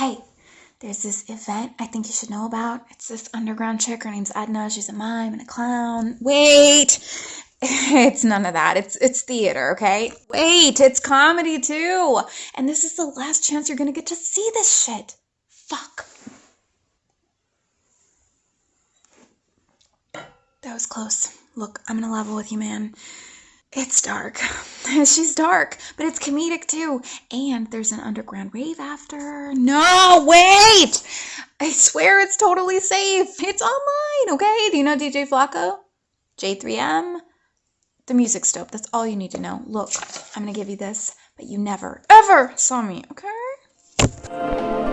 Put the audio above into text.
Hey, there's this event I think you should know about. It's this underground chick. Her name's Edna. She's a mime and a clown. Wait! It's none of that. It's it's theater, okay? Wait, it's comedy too. And this is the last chance you're gonna get to see this shit. Fuck. That was close. Look, I'm gonna level with you, man. It's dark. She's dark, but it's comedic too. And there's an underground rave after. No, wait! I swear it's totally safe. It's online, okay? Do you know DJ Flacco? J3M? The music's dope. That's all you need to know. Look, I'm gonna give you this, but you never, ever saw me, okay?